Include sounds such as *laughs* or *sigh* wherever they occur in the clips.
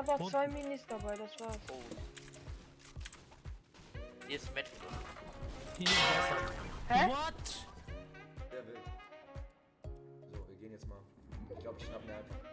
habe auch zwei Minis dabei, das war's. Oh. Hier ist Met. Hier ist Wasser. Hä? What? Der will. So, wir gehen jetzt mal. Ich glaube, ich schnapp mir einfach.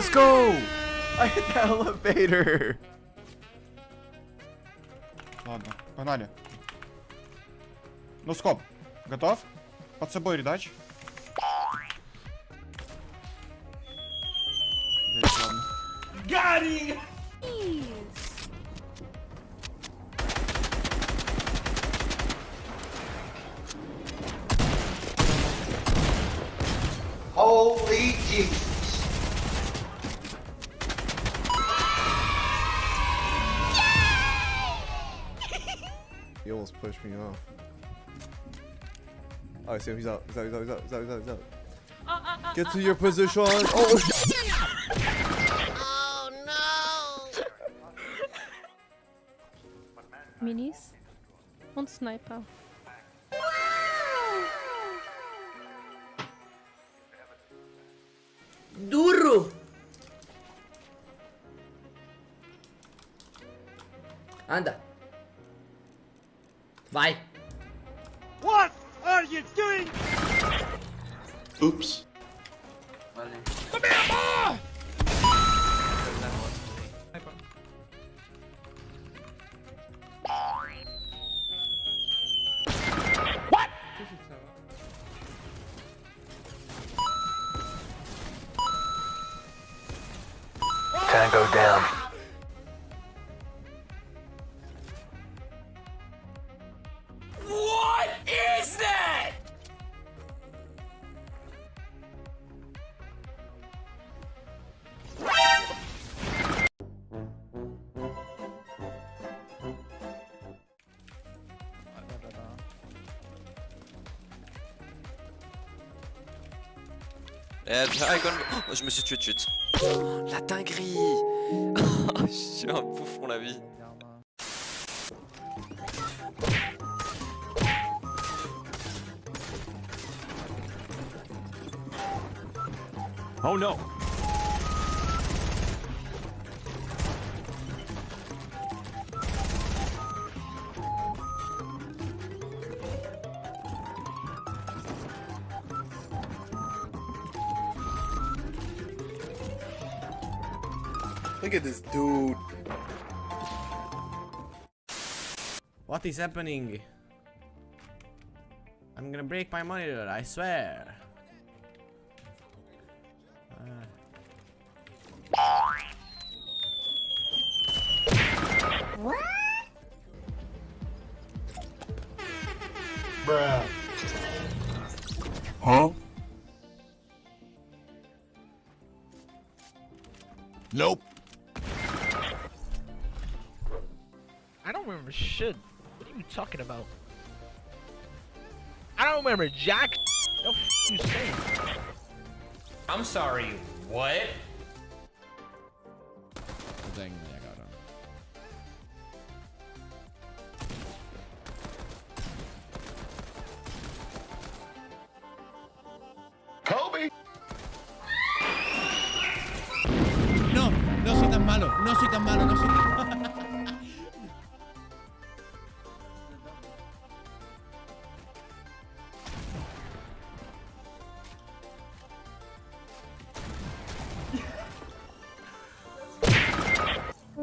Let's go! I hit the elevator! Ладно, погнали. Ну скоп, готов? Под собой редач. Ладно. Holy Jesus. He almost pushed me off. Oh, so he's up. He's up, he's up, he's up, he's up, he's up, he's up. Get to your position. *laughs* Oh, Minis und Sniper. Duro! Anda. Vai. What are you doing? Oops. Valeu. Come here, boy! Eh, bien, Icon. Oh, je me suis tué de suite. Oh, la dinguerie *laughs* Je suis un bouffon la vie. Oh no. Look at this dude. What is happening? I'm gonna break my monitor, I swear. Uh, Bruh. Huh? Nope. Don't remember shit. What are you talking about? I don't remember Jack. No f you saying? I'm sorry, what? Kobe. No, no soy tan malo, no soy tan malo, no soy tan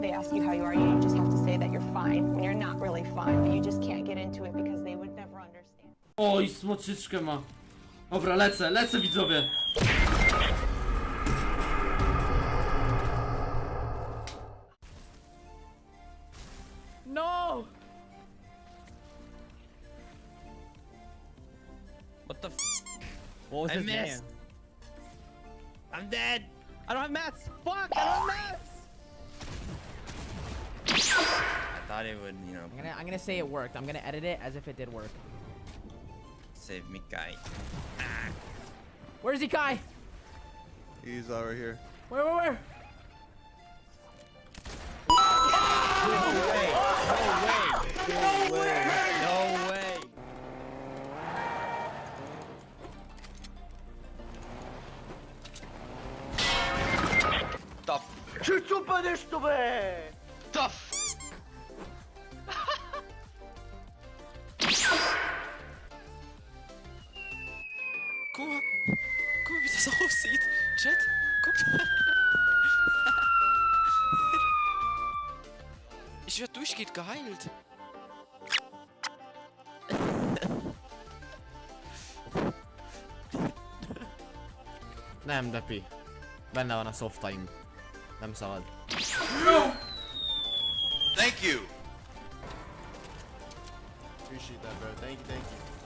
They ask you how you are, you just have to say that you're fine when you're not really fine, but you just can't get into it because they would never understand. Oj, smoczyczkę ma. Dobra, lecę, lecę widzowie. No! What was I his missed. name? I'm dead. I don't have mats. Fuck, I don't have mats. Thought it would, you know, I'm gonna I'm gonna say it worked. I'm gonna edit it as if it did work. save me, guy. Where's he, Kai? He's uh, right here. Where, where, where? No way. No way! No way! No way! Tough. Tough. Ich werde durchgehend geheilt. Nem, Depi. Benne van a softaim. Nem szabad. Thank you. Appreciate that, bro. Thank you, thank you.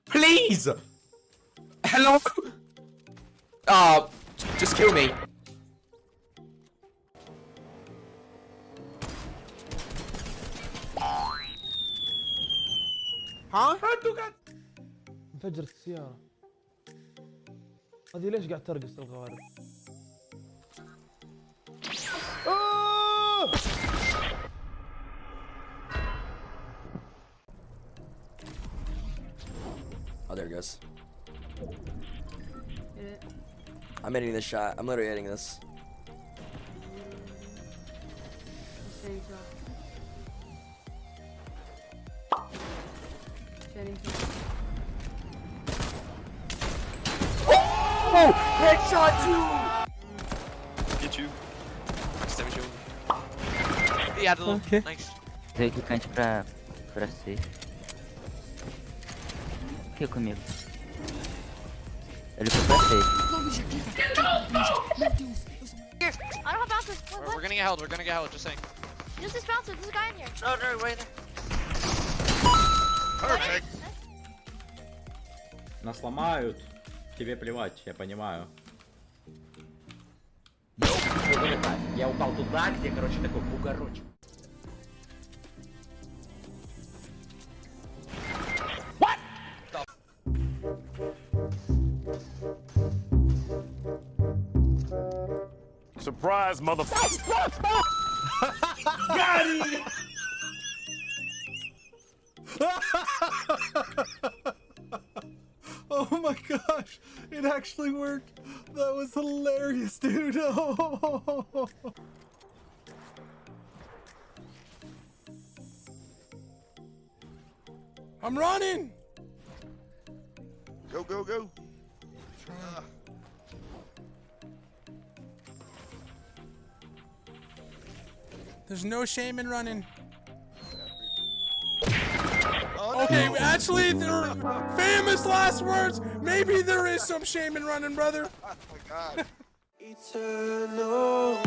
Please. Hello. Ah, just kill me. انفجرت السيارة هذه ليش قاعد ترقص الغوارب There it. I'm hitting this shot. I'm literally hitting this. Oh! Headshot too! Get you. Max. Yeah, little. Okay. Nice. Usei clicante pra, pra C. Aqui comigo. Ele foi pra C. I don't have bouncers. What, We're, what? we're gonna get held. We're gonna get held. Just saying. Use this bouncer. There's a guy in here. No, no, wait. Perfect. Нас ломают. Тебе плевать, я понимаю. Я упал туда, где, короче, такой бугорочек. Surprise, motherfucker. *laughs* Oh my gosh, it actually worked. That was hilarious, dude. Oh. *laughs* I'm running. Go, go, go. There's no shame in running. Oh, okay, actually, they're famous last words. Maybe there is some shame in running, brother. Oh my god. Eternal